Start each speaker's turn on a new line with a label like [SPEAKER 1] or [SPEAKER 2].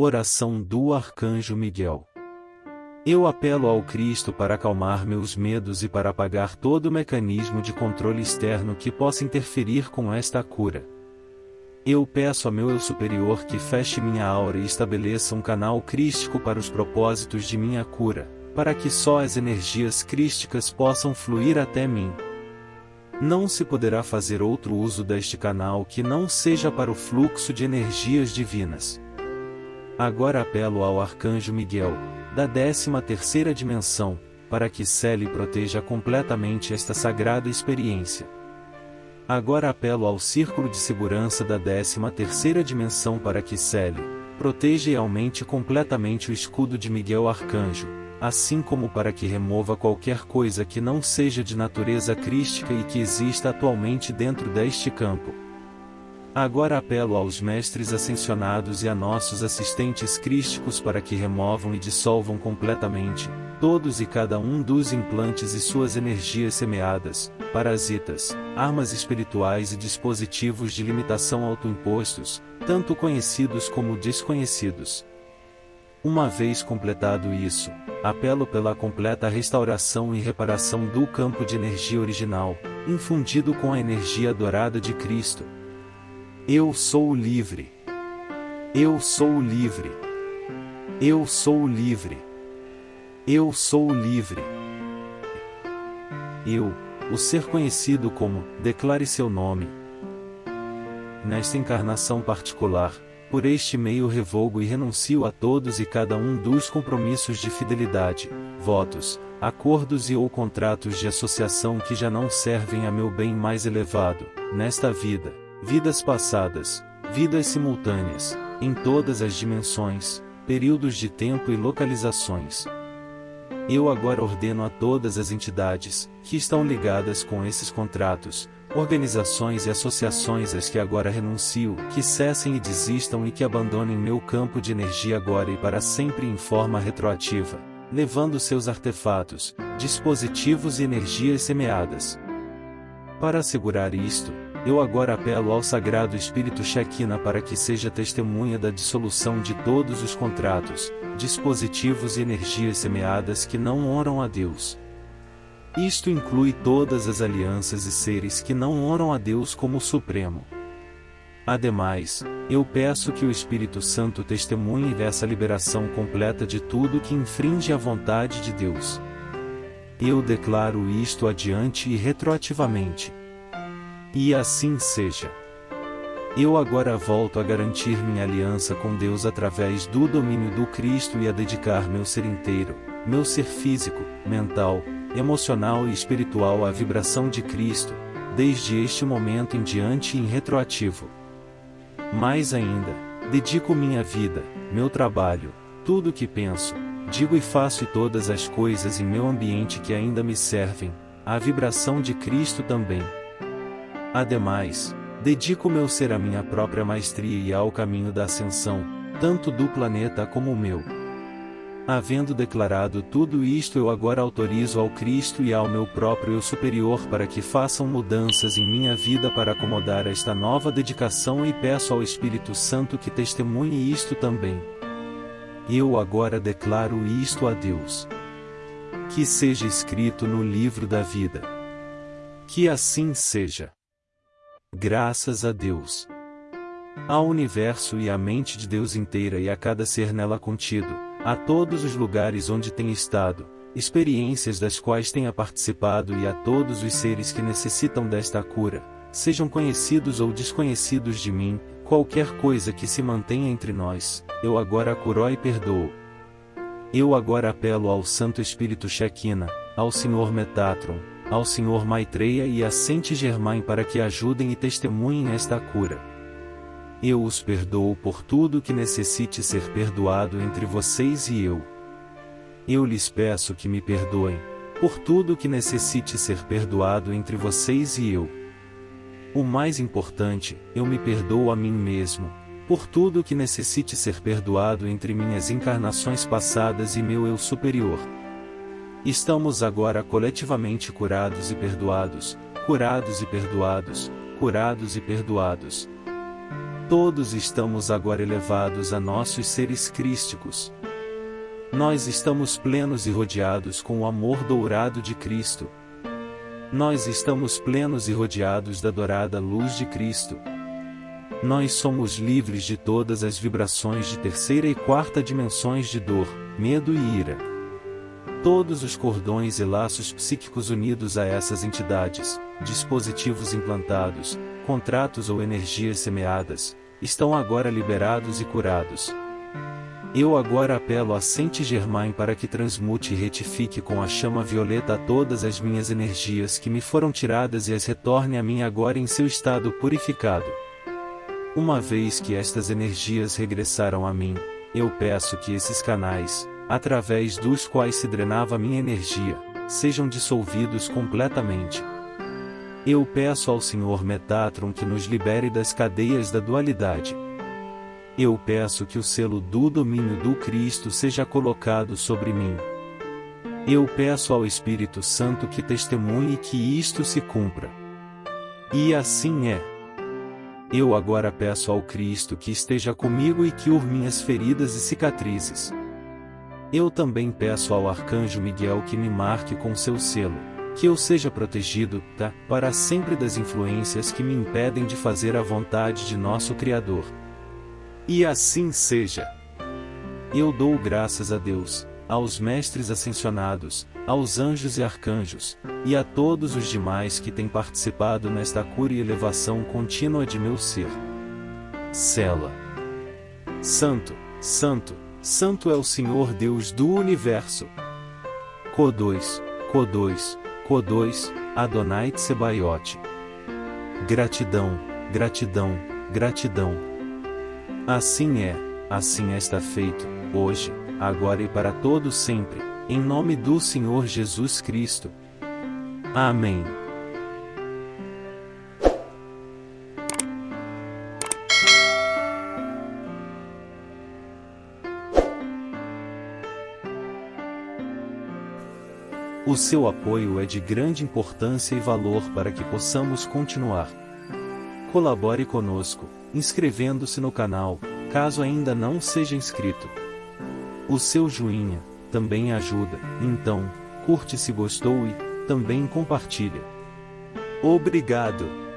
[SPEAKER 1] Oração do Arcanjo Miguel. Eu apelo ao Cristo para acalmar meus medos e para apagar todo o mecanismo de controle externo que possa interferir com esta cura. Eu peço a meu eu superior que feche minha aura e estabeleça um canal crístico para os propósitos de minha cura, para que só as energias crísticas possam fluir até mim. Não se poderá fazer outro uso deste canal que não seja para o fluxo de energias divinas. Agora apelo ao Arcanjo Miguel, da 13 terceira dimensão, para que cele e proteja completamente esta sagrada experiência. Agora apelo ao Círculo de Segurança da 13 terceira dimensão para que cele, proteja e aumente completamente o escudo de Miguel Arcanjo, assim como para que remova qualquer coisa que não seja de natureza crística e que exista atualmente dentro deste campo. Agora apelo aos mestres ascensionados e a nossos assistentes crísticos para que removam e dissolvam completamente, todos e cada um dos implantes e suas energias semeadas, parasitas, armas espirituais e dispositivos de limitação autoimpostos, tanto conhecidos como desconhecidos. Uma vez completado isso, apelo pela completa restauração e reparação do campo de energia original, infundido com a energia dourada de Cristo, eu sou livre. Eu sou livre. Eu sou livre. Eu sou livre. Eu, o ser conhecido como, declare seu nome. Nesta encarnação particular, por este meio revogo e renuncio a todos e cada um dos compromissos de fidelidade, votos, acordos e ou contratos de associação que já não servem a meu bem mais elevado, nesta vida vidas passadas, vidas simultâneas, em todas as dimensões, períodos de tempo e localizações. Eu agora ordeno a todas as entidades, que estão ligadas com esses contratos, organizações e associações às que agora renuncio, que cessem e desistam e que abandonem meu campo de energia agora e para sempre em forma retroativa, levando seus artefatos, dispositivos e energias semeadas. Para assegurar isto, eu agora apelo ao Sagrado Espírito Shekinah para que seja testemunha da dissolução de todos os contratos, dispositivos e energias semeadas que não honram a Deus. Isto inclui todas as alianças e seres que não honram a Deus como Supremo. Ademais, eu peço que o Espírito Santo testemunhe dessa liberação completa de tudo que infringe a vontade de Deus. Eu declaro isto adiante e retroativamente. E assim seja. Eu agora volto a garantir minha aliança com Deus através do domínio do Cristo e a dedicar meu ser inteiro, meu ser físico, mental, emocional e espiritual à vibração de Cristo, desde este momento em diante em retroativo. Mais ainda, dedico minha vida, meu trabalho, tudo o que penso, digo e faço e todas as coisas em meu ambiente que ainda me servem, à vibração de Cristo também. Ademais, dedico meu ser à minha própria maestria e ao caminho da ascensão, tanto do planeta como o meu. Havendo declarado tudo isto eu agora autorizo ao Cristo e ao meu próprio eu superior para que façam mudanças em minha vida para acomodar esta nova dedicação e peço ao Espírito Santo que testemunhe isto também. Eu agora declaro isto a Deus. Que seja escrito no livro da vida. Que assim seja. Graças a Deus. Ao universo e à mente de Deus inteira e a cada ser nela contido, a todos os lugares onde tem estado, experiências das quais tenha participado e a todos os seres que necessitam desta cura, sejam conhecidos ou desconhecidos de mim, qualquer coisa que se mantenha entre nós, eu agora curo e perdoo. Eu agora apelo ao Santo Espírito Shekinah, ao Senhor Metatron, ao Sr. Maitreya e a Saint Germain para que ajudem e testemunhem esta cura. Eu os perdoo por tudo que necessite ser perdoado entre vocês e eu. Eu lhes peço que me perdoem, por tudo que necessite ser perdoado entre vocês e eu. O mais importante, eu me perdoo a mim mesmo, por tudo que necessite ser perdoado entre minhas encarnações passadas e meu eu superior. Estamos agora coletivamente curados e perdoados, curados e perdoados, curados e perdoados. Todos estamos agora elevados a nossos seres crísticos. Nós estamos plenos e rodeados com o amor dourado de Cristo. Nós estamos plenos e rodeados da dourada luz de Cristo. Nós somos livres de todas as vibrações de terceira e quarta dimensões de dor, medo e ira. Todos os cordões e laços psíquicos unidos a essas entidades, dispositivos implantados, contratos ou energias semeadas, estão agora liberados e curados. Eu agora apelo a Saint Germain para que transmute e retifique com a chama violeta todas as minhas energias que me foram tiradas e as retorne a mim agora em seu estado purificado. Uma vez que estas energias regressaram a mim, eu peço que esses canais, através dos quais se drenava minha energia, sejam dissolvidos completamente. Eu peço ao Senhor Metatron que nos libere das cadeias da dualidade. Eu peço que o selo do domínio do Cristo seja colocado sobre mim. Eu peço ao Espírito Santo que testemunhe que isto se cumpra. E assim é. Eu agora peço ao Cristo que esteja comigo e que ur minhas feridas e cicatrizes. Eu também peço ao Arcanjo Miguel que me marque com seu selo, que eu seja protegido, tá, para sempre das influências que me impedem de fazer a vontade de nosso Criador. E assim seja. Eu dou graças a Deus, aos mestres ascensionados, aos anjos e arcanjos, e a todos os demais que têm participado nesta cura e elevação contínua de meu ser. Sela. Santo, Santo, Santo é o Senhor Deus do Universo. Co2, Co2, Co2, Adonai Tsebaiote. Gratidão, gratidão, gratidão. Assim é, assim está feito, hoje, agora e para todo sempre, em nome do Senhor Jesus Cristo. Amém. O seu apoio é de grande importância e valor para que possamos continuar. Colabore conosco, inscrevendo-se no canal, caso ainda não seja inscrito. O seu joinha também ajuda, então, curte se gostou e também compartilha. Obrigado!